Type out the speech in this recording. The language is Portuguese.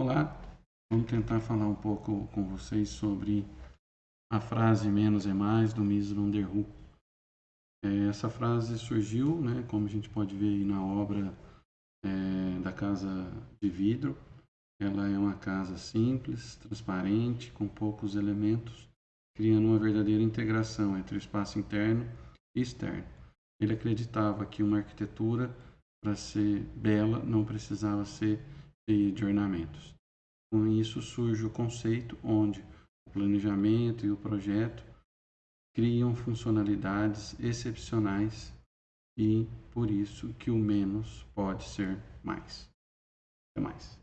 Olá, vamos tentar falar um pouco com vocês sobre a frase menos é mais do Mies van der Rohe. É, essa frase surgiu, né, como a gente pode ver aí na obra é, da Casa de Vidro. Ela é uma casa simples, transparente, com poucos elementos, criando uma verdadeira integração entre o espaço interno e externo. Ele acreditava que uma arquitetura, para ser bela, não precisava ser de ornamentos. Com isso surge o conceito onde o planejamento e o projeto criam funcionalidades excepcionais e por isso que o menos pode ser mais. Até mais.